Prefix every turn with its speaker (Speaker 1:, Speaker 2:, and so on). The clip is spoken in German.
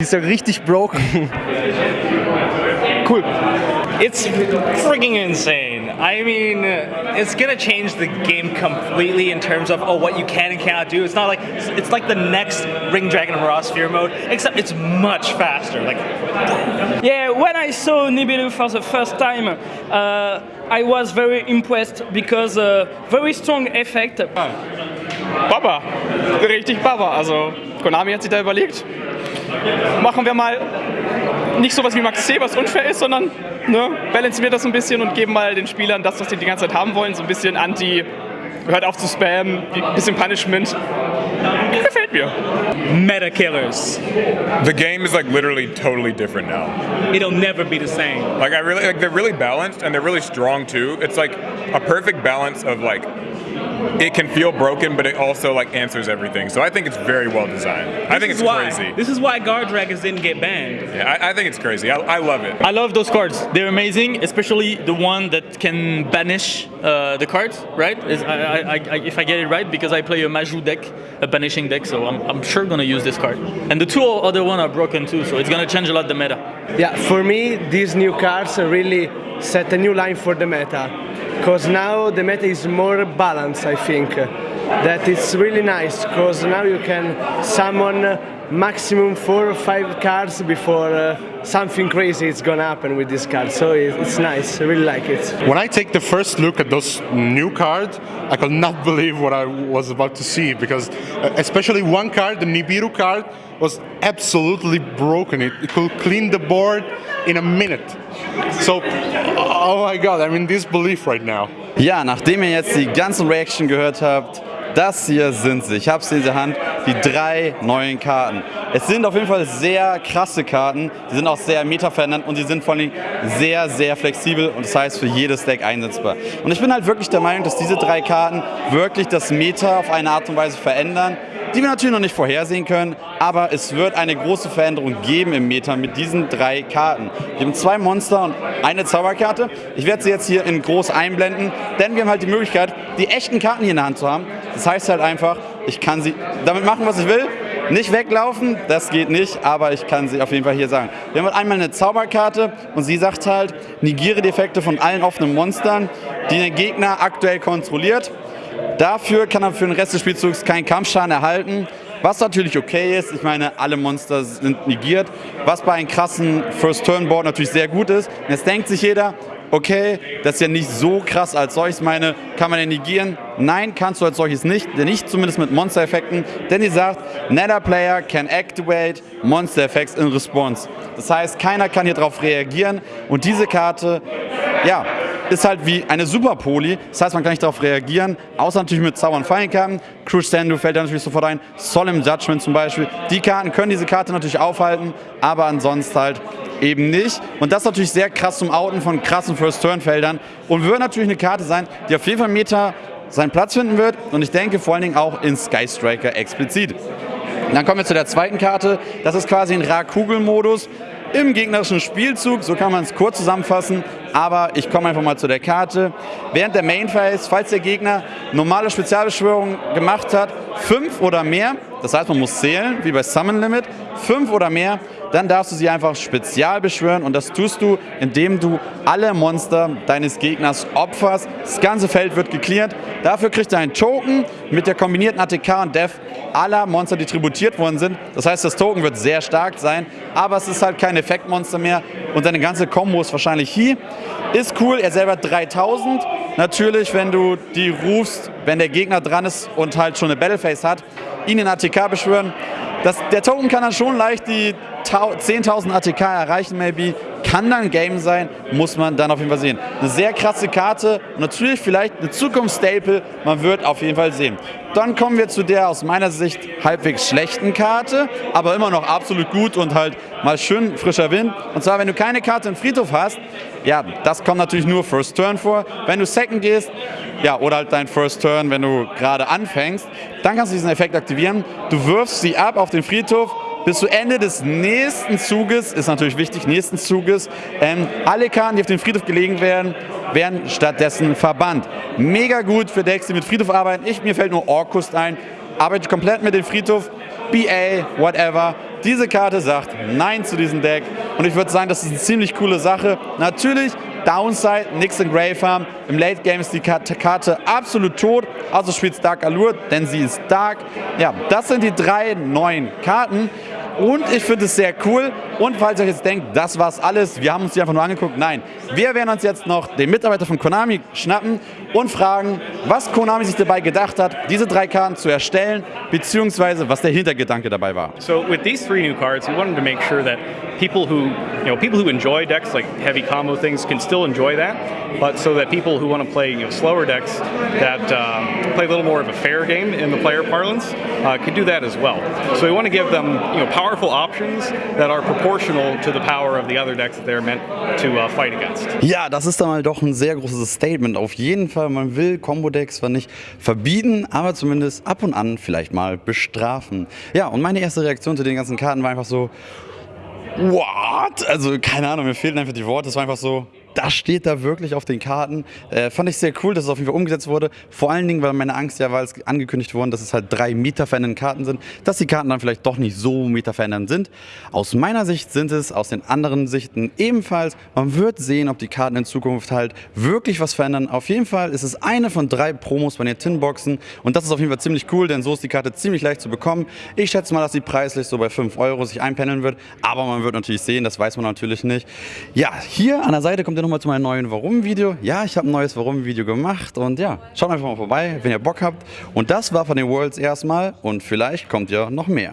Speaker 1: Die ist ja richtig broken.
Speaker 2: cool.
Speaker 3: It's freaking insane. I mean, it's gonna change the game completely in terms of oh what you can and cannot do. It's not like it's like the next Ring Dragon of Raw Sphere mode, except it's much faster. Like,
Speaker 4: yeah, when I saw Nibiru for the first time, uh, I was very impressed because uh, very strong effect.
Speaker 2: Baba, richtig Baba. Also Konami hat sich da überlegt, machen wir mal nicht sowas wie Max C, was unfair ist, sondern ne, balancen wir das ein bisschen und geben mal den Spielern das, was sie die ganze Zeit haben wollen, so ein bisschen anti, hört auf zu spammen, ein bisschen Punishment. Gefällt mir.
Speaker 3: Meta killers.
Speaker 5: The game is like literally totally different now.
Speaker 3: It'll never be the same.
Speaker 5: Like I really like they're really balanced and they're really strong too. It's like a perfect balance of like it can feel broken, but it also like answers everything. So I think it's very well designed. This I think it's
Speaker 3: why,
Speaker 5: crazy.
Speaker 3: This is why guard dragons didn't get banned.
Speaker 5: Yeah, I, I think it's crazy. I, I, love it.
Speaker 6: I love those cards. They're amazing, especially the one that can banish uh, the cards, right? I, I, if I get it right, because I play a Maju deck, a banishing deck, so I'm, I'm sure gonna use this card. And the two other one are broken too, so it's gonna change a lot the meta.
Speaker 1: Yeah, for me, these new cards really set a new line for the meta because now the meta is more balanced I think that it's really nice because now you can summon maximum four or five cards before uh, something crazy is gonna happen with this card so it's nice I really like it.
Speaker 7: When I take the first look at those new cards I could not believe what I was about to see because uh, especially one card the Nibiru card was absolutely broken it, it could clean the board in a minute so oh my god I'm in disbelief right now.
Speaker 8: Ja, nachdem ihr jetzt die ganzen Reaction gehört habt, das hier sind sie. Ich habe sie in der Hand, die drei neuen Karten. Es sind auf jeden Fall sehr krasse Karten, die sind auch sehr meta-verändert und sie sind vor allem sehr, sehr flexibel und das heißt für jedes Deck einsetzbar. Und ich bin halt wirklich der Meinung, dass diese drei Karten wirklich das Meta auf eine Art und Weise verändern die wir natürlich noch nicht vorhersehen können, aber es wird eine große Veränderung geben im Meta mit diesen drei Karten. Wir haben zwei Monster und eine Zauberkarte. Ich werde sie jetzt hier in groß einblenden, denn wir haben halt die Möglichkeit, die echten Karten hier in der Hand zu haben. Das heißt halt einfach, ich kann sie damit machen, was ich will. Nicht weglaufen, das geht nicht, aber ich kann sie auf jeden Fall hier sagen. Wir haben einmal eine Zauberkarte und sie sagt halt, negiere die Effekte von allen offenen Monstern, die den Gegner aktuell kontrolliert. Dafür kann er für den Rest des Spielzugs keinen Kampfschaden erhalten, was natürlich okay ist. Ich meine, alle Monster sind negiert, was bei einem krassen First-Turn-Board natürlich sehr gut ist. Jetzt denkt sich jeder, okay, das ist ja nicht so krass als solches. Meine, kann man den negieren? Nein, kannst du als solches nicht, denn nicht zumindest mit Monster-Effekten, denn die sagt, Nether Player can activate Monster Effects in Response. Das heißt, keiner kann hier drauf reagieren und diese Karte, ja, ist halt wie eine Super Poli. Das heißt, man kann nicht darauf reagieren, außer natürlich mit Zauber und Fallenkarten. Crush Sandu fällt da natürlich sofort ein. Solemn Judgment zum Beispiel. Die Karten können diese Karte natürlich aufhalten, aber ansonsten halt eben nicht. Und das ist natürlich sehr krass zum Outen von krassen First-Turn-Feldern und wird natürlich eine Karte sein, die auf jeden Fall Meta seinen Platz finden wird und ich denke vor allen Dingen auch in Sky Striker explizit. Dann kommen wir zu der zweiten Karte. Das ist quasi ein Ra-Kugel-Modus im gegnerischen Spielzug, so kann man es kurz zusammenfassen, aber ich komme einfach mal zu der Karte. Während der Main Phase, falls der Gegner normale Spezialbeschwörungen gemacht hat, fünf oder mehr, das heißt man muss zählen, wie bei Summon Limit, fünf oder mehr, dann darfst du sie einfach spezial beschwören und das tust du, indem du alle Monster deines Gegners opferst. Das ganze Feld wird geklärt. Dafür kriegt er einen Token mit der kombinierten ATK und Def aller Monster, die tributiert worden sind. Das heißt, das Token wird sehr stark sein, aber es ist halt kein Effektmonster mehr und seine ganze Kombo ist wahrscheinlich hier. Ist cool, er selber 3000. Natürlich, wenn du die rufst, wenn der Gegner dran ist und halt schon eine Battleface hat, ihn in ATK beschwören. Das, der Token kann dann schon leicht die 10.000 ATK erreichen, maybe. Kann dann ein Game sein, muss man dann auf jeden Fall sehen. Eine sehr krasse Karte natürlich vielleicht eine Zukunftsstaple, man wird auf jeden Fall sehen. Dann kommen wir zu der aus meiner Sicht halbwegs schlechten Karte, aber immer noch absolut gut und halt mal schön frischer Wind. Und zwar, wenn du keine Karte im Friedhof hast, ja, das kommt natürlich nur First Turn vor. Wenn du Second gehst, ja, oder halt dein First Turn, wenn du gerade anfängst, dann kannst du diesen Effekt aktivieren. Du wirfst sie ab auf den Friedhof bis zu Ende des nächsten Zuges, ist natürlich wichtig, nächsten Zuges, ähm, alle Karten, die auf den Friedhof gelegen werden, werden stattdessen verbannt. Mega gut für Decks, die mit Friedhof arbeiten. Ich, mir fällt nur Orkust ein, arbeite komplett mit dem Friedhof. BA, whatever. Diese Karte sagt Nein zu diesem Deck und ich würde sagen, das ist eine ziemlich coole Sache. Natürlich, Downside, nix in Grey Farm. Im Late Game ist die Karte absolut tot, also spielt Dark Allure, denn sie ist Dark. Ja, das sind die drei neuen Karten. Und ich finde es sehr cool. Und falls ihr jetzt denkt, das war's alles, wir haben uns die einfach nur angeguckt. Nein, wir werden uns jetzt noch den Mitarbeiter von Konami schnappen und fragen, was Konami sich dabei gedacht hat, diese drei Karten zu erstellen, beziehungsweise was der Hintergedanke dabei war.
Speaker 9: So with these three new cards, we wanted to make sure that people who, you know, people who enjoy decks like heavy combo things can still enjoy that, but so that people who want to play, you know, slower decks that um, play a little more of a fair game in the player parlance uh, can do that as well. So we want to give them, you know, powerful options that are proportional to the power of the other decks that they're meant to uh, fight against.
Speaker 8: Ja, das ist dann mal doch ein sehr großes Statement. Auf jeden Fall, man will Combo-Decks zwar nicht verbieten, aber zumindest ab und an vielleicht mal bestrafen. Ja, und meine erste Reaktion zu den ganzen Karten war einfach so, what? Also keine Ahnung, mir fehlten einfach die Worte. Es war einfach so, das steht da wirklich auf den Karten. Äh, fand ich sehr cool, dass es auf jeden Fall umgesetzt wurde. Vor allen Dingen, weil meine Angst ja war, als angekündigt worden, dass es halt drei Meta-Fan Karten sind, dass die Karten dann vielleicht doch nicht so Meta-Fan sind. Aus meiner Sicht sind es, aus den anderen Sichten ebenfalls. Man wird sehen, ob die Karten in Zukunft halt wirklich was verändern. Auf jeden Fall ist es eine von drei Promos bei den Tinboxen und das ist auf jeden Fall ziemlich cool, denn so ist die Karte ziemlich leicht zu bekommen. Ich schätze mal, dass sie preislich so bei 5 Euro sich einpendeln wird, aber man wird natürlich sehen, das weiß man natürlich nicht. Ja, hier an der Seite kommt ihr nochmal zu meinem neuen Warum-Video. Ja, ich habe ein neues Warum-Video gemacht und ja, schaut einfach mal vorbei, wenn ihr Bock habt. Und das war von den Worlds erstmal und vielleicht kommt ja noch mehr.